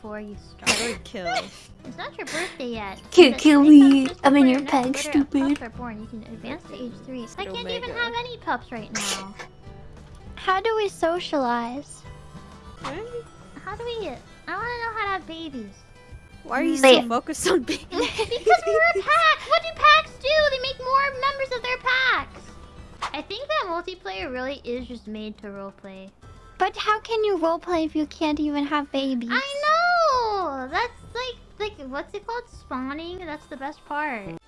before you start. Good kill. It's not your birthday yet. Can't kill me. I'm in before your next peg, stupid. Are born. You can advance to age three. I can't even have any pups right now. How do we socialize? How do we? I want to know how to have babies. Why are you so focused on babies? Because we're a pack. What do packs do? They make more members of their packs. I think that multiplayer really is just made to roleplay. But how can you roleplay if you can't even have babies? I know. That's like like what's it called? Spawning. That's the best part.